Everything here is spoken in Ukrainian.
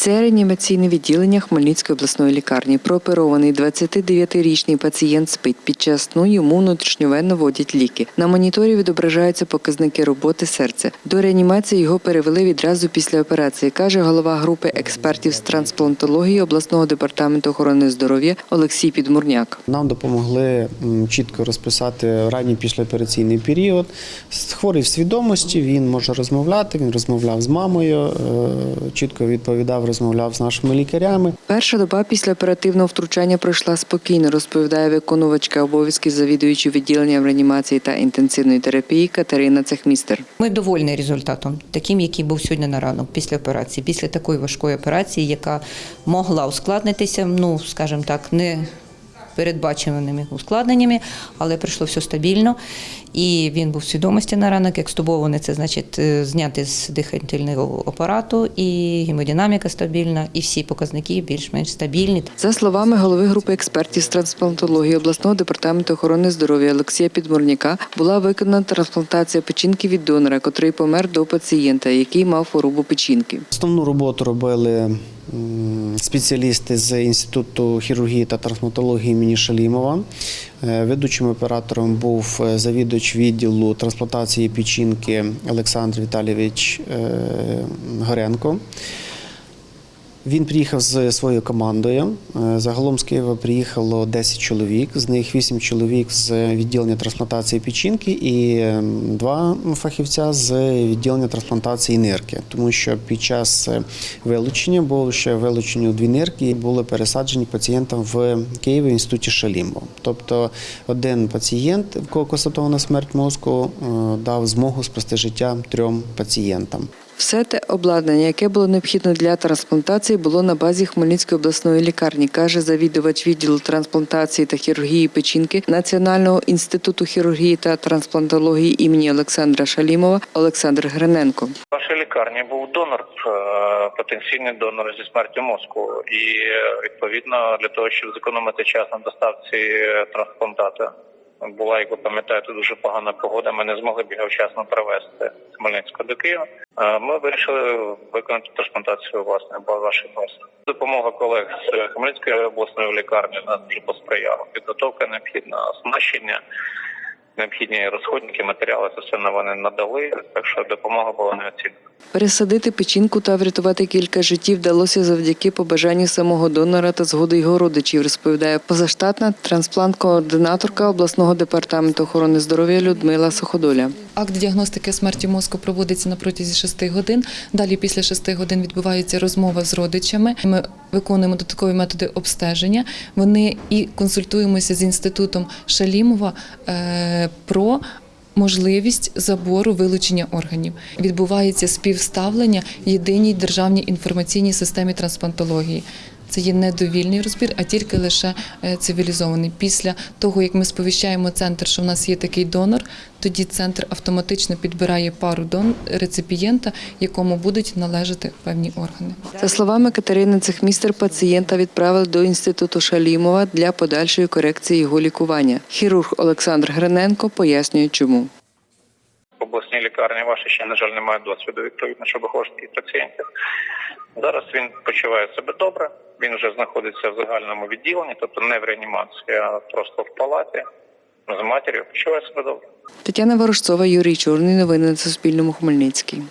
Це реанімаційне відділення Хмельницької обласної лікарні. Прооперований 29-річний пацієнт спить. Під час сну йому внутрішньовенно вводять ліки. На моніторі відображаються показники роботи серця. До реанімації його перевели відразу після операції, каже голова групи експертів з трансплантології обласного департаменту охорони здоров'я Олексій Підмурняк. Нам допомогли чітко розписати ранній післяопераційний період. Хворий в свідомості, він може розмовляти, він розмовляв з мамою, е, чітко відповідав, розмовляв з нашими лікарями. Перша доба після оперативного втручання пройшла спокійно, розповідає виконувачка обов'язків завідуючи відділенням реанімації та інтенсивної терапії Катерина Цехмістер. Ми довольні результатом, таким, який був сьогодні на ранок після операції, після такої важкої операції, яка могла ускладнитися, ну скажімо так, не передбаченими ускладненнями, але пройшло все стабільно. І він був в свідомості на ранок. Екстубований це значить е, зняти з дихательного апарату, і гемодинаміка стабільна, і всі показники більш-менш стабільні. За словами голови групи експертів з трансплантології обласного департаменту охорони здоров'я Олексія Підмурняка, була виконана трансплантація печінки від донора, котрий помер до пацієнта, який мав хворобу печінки. Основну роботу робили спеціалісти з Інституту хірургії та трансплантології імені Шалімова. Е, Ведучим оператором був е, завідувач відділу трансплантації печінки Олександр Віталійович е, Горенко. Він приїхав з своєю командою. Е, Загалом з Києва приїхало 10 чоловік, з них 8 чоловік з відділення трансплантації печінки і е, два фахівця з відділення трансплантації нирки. Тому що під час е, вилучення було ще вилучені дві нирки і були пересаджені пацієнтам в Києві в інституті Шалімбо. Тобто один пацієнт, в кого констатована смерть мозку, е, дав змогу спасти життя трьом пацієнтам. Все те обладнання, яке було необхідно для трансплантації, було на базі Хмельницької обласної лікарні, каже завідувач відділу трансплантації та хірургії печінки Національного інституту хірургії та трансплантології імені Олександра Шалімова Олександр Гриненко. В лікарні був донор, е, потенційний донор зі смертю мозку, і е, відповідно для того, щоб зекономити час на доставці е, трансплантата. Була, як ви пам'ятаєте, дуже погана погода. Ми не змогли б його вчасно привезти з Хмельницького до Києва. Е, Ми вирішили виконати трансплантацію власне вашої бази. Допомога колег з Хмельницької обласної лікарні нам дуже посприяла. Підготовка необхідна, оснащення, необхідні розходники, матеріали це все на вони надали. Так що допомога була неоцінена. Пересадити печінку та врятувати кілька життів вдалося завдяки побажанню самого донора та згоди його родичів, розповідає позаштатна трансплант-координаторка обласного департаменту охорони здоров'я Людмила Суходоля. Акт діагностики смерті мозку проводиться на протязі 6 годин. Далі після 6 годин відбувається розмова з родичами. Ми виконуємо додаткові методи обстеження. Вони і консультуємося з інститутом Шалімова е, про. Можливість забору вилучення органів відбувається співставлення єдиній державній інформаційній системі трансплантології. Це є не довільний розбір, а тільки лише е, цивілізований. Після того, як ми сповіщаємо центр, що в нас є такий донор, тоді центр автоматично підбирає пару дон реципієнта, якому будуть належати певні органи. За словами Катерини Цехмістер, пацієнта відправили до інституту Шалімова для подальшої корекції його лікування. Хірург Олександр Гриненко пояснює, чому. Обласній лікарні ваші ще, на жаль, немає досвіду відповідно, щоб виходити пацієнтів. Зараз він почуває себе добре. Він вже знаходиться в загальному відділенні, тобто не в реанімації, а просто в палаті з матір'ю. Почуває себе добре. Тетяна Ворожцова, Юрій Чорний. Новини на Суспільному. Хмельницький.